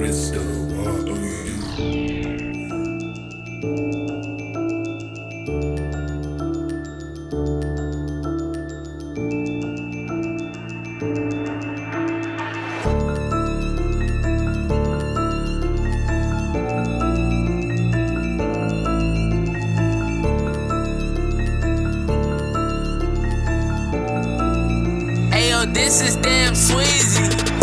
crystal water. Ayo, this is damn Sweezy.